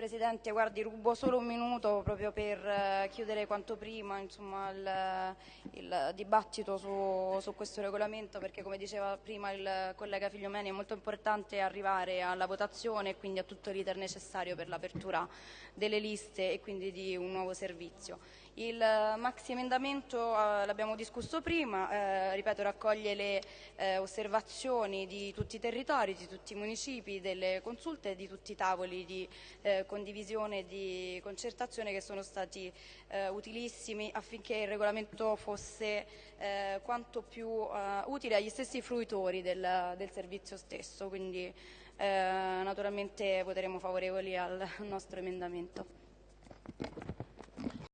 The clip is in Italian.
Presidente, guardi, rubo solo un minuto proprio per eh, chiudere quanto prima insomma, il, il, dibattito su, su, questo regolamento perché come diceva prima il collega Figliomeni è molto importante arrivare alla votazione e quindi a tutto l'iter necessario per l'apertura delle liste e quindi di un nuovo servizio. Il maxi emendamento eh, l'abbiamo discusso prima, eh, ripeto raccoglie le eh, osservazioni di tutti i territori, di tutti i municipi, delle consulte e di tutti i tavoli di eh, condivisione e di concertazione che sono stati eh, utilissimi affinché il regolamento fosse eh, quanto più utile agli stessi fruitori del, del servizio stesso. Quindi naturalmente voteremo favorevoli al nostro emendamento.